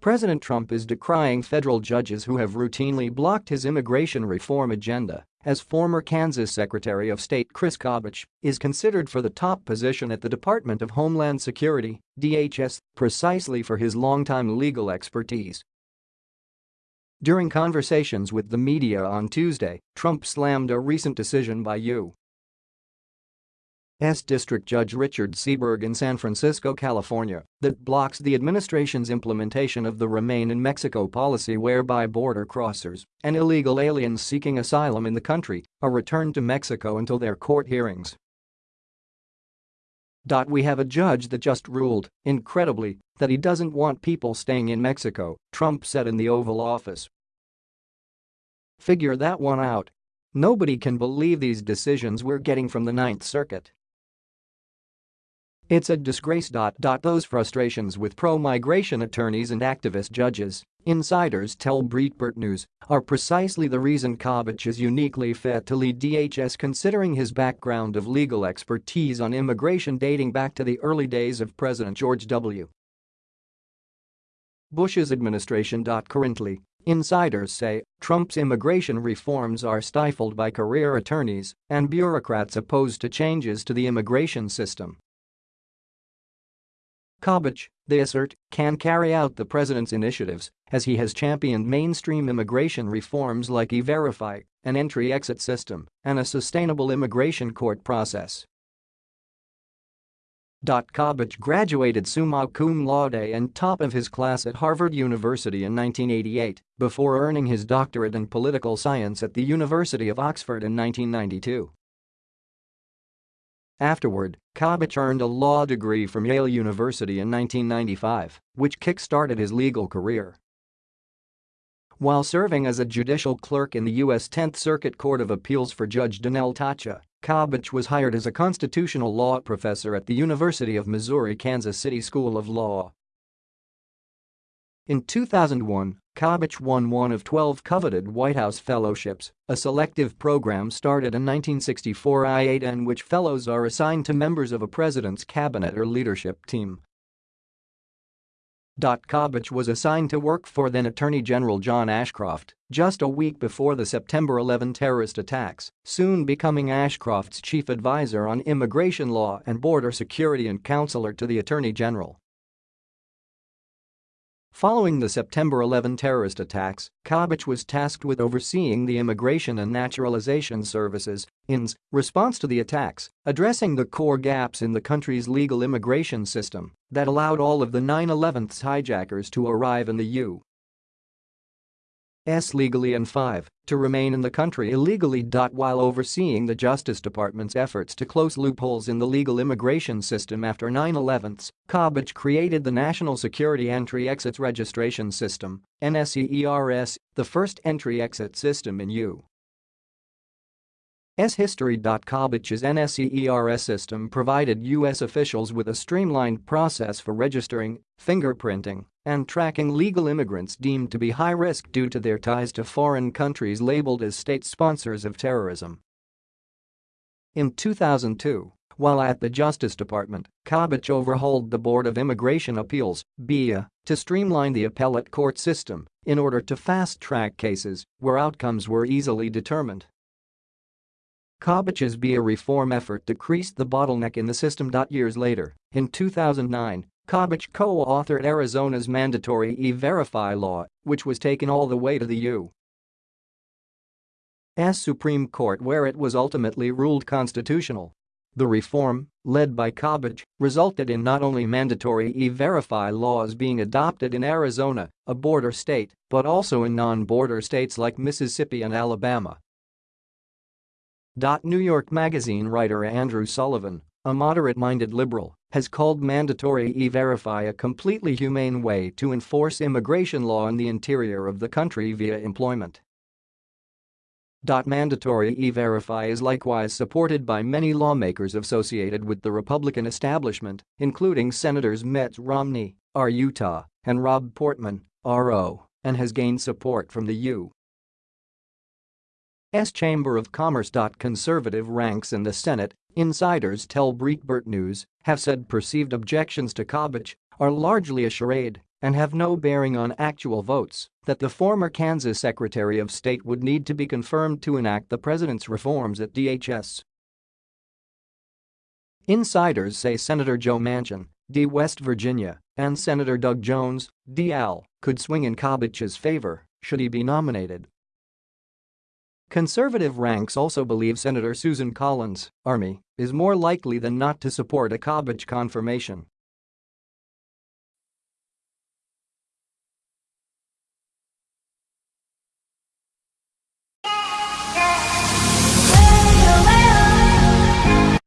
President Trump is decrying federal judges who have routinely blocked his immigration reform agenda, as former Kansas Secretary of State Chris Kobach is considered for the top position at the Department of Homeland Security, DHS, precisely for his longtime legal expertise. During conversations with the media on Tuesday, Trump slammed a recent decision by U. S. District Judge Richard Seeborg in San Francisco, California, that blocks the administration's implementation of the Remain in Mexico policy whereby border crossers and illegal aliens seeking asylum in the country are returned to Mexico until their court hearings. We have a judge that just ruled, incredibly, that he doesn't want people staying in Mexico, Trump said in the Oval Office. Figure that one out. Nobody can believe these decisions we're getting from the Ninth Circuit. It's a disgrace. Those frustrations with pro-migration attorneys and activist judges, insiders tell Breitbart News, are precisely the reason Kobach is uniquely fit to lead DHS considering his background of legal expertise on immigration dating back to the early days of President George W. Bush's administration. Currently, insiders say Trump's immigration reforms are stifled by career attorneys and bureaucrats opposed to changes to the immigration system. Kobach, they assert, can carry out the president's initiatives as he has championed mainstream immigration reforms like E-Verify, an entry-exit system, and a sustainable immigration court process. Kobach graduated summa cum laude and top of his class at Harvard University in 1988 before earning his doctorate in political science at the University of Oxford in 1992. Afterward, Kobach earned a law degree from Yale University in 1995, which kick-started his legal career. While serving as a judicial clerk in the U.S. 10th Circuit Court of Appeals for Judge Deanell Tacha, Kobach was hired as a constitutional law professor at the University of Missouri Kansas City School of Law. In 2001, Kobach won one of 12 coveted White House fellowships, a selective program started in 1964 I-8 in which fellows are assigned to members of a president's cabinet or leadership team. Kobach was assigned to work for then Attorney General John Ashcroft just a week before the September 11 terrorist attacks, soon becoming Ashcroft's chief advisor on immigration law and border security and counselor to the Attorney General. Following the September 11 terrorist attacks, Kobach was tasked with overseeing the Immigration and Naturalization Services INS response to the attacks, addressing the core gaps in the country's legal immigration system that allowed all of the 9-11's hijackers to arrive in the U. S legally and 5, to remain in the country illegally. While overseeing the Justice Department's efforts to close loopholes in the legal immigration system after 9-11s, Kobach created the National Security Entry-Exit Registration System, NSEERS, the first entry-exit system in U. S history. Kobach's NSEERS system provided U.S. officials with a streamlined process for registering, fingerprinting, and tracking legal immigrants deemed to be high risk due to their ties to foreign countries labeled as state sponsors of terrorism. In 2002, while at the Justice Department, Kobach overhauled the Board of Immigration Appeals BIA, to streamline the appellate court system in order to fast-track cases where outcomes were easily determined. Kobach's BIA reform effort decreased the bottleneck in the system. Years later, in 2009, Kobach co-authored Arizona's mandatory E-Verify law, which was taken all the way to the U.S. Supreme Court where it was ultimately ruled constitutional. The reform, led by Kobach, resulted in not only mandatory E-Verify laws being adopted in Arizona, a border state, but also in non-border states like Mississippi and Alabama. New York Magazine writer Andrew Sullivan, a moderate-minded liberal, has called mandatory E-Verify a completely humane way to enforce immigration law in the interior of the country via employment. Mandatory E-Verify is likewise supported by many lawmakers associated with the Republican establishment, including Senators Mitt Romney, R. Utah, and Rob Portman, R.O., and has gained support from the U. Chamber of Commerce. Conservative ranks in the Senate, insiders tell Breitbart News, have said perceived objections to Kobach are largely a charade and have no bearing on actual votes, that the former Kansas Secretary of State would need to be confirmed to enact the president's reforms at DHS. Insiders say Senator Joe Manchin, D. West Virginia, and Senator Doug Jones, DL, could swing in Kobach's favor should he be nominated. Conservative ranks also believe Senator Susan Collins, Army, is more likely than not to support a Kobach confirmation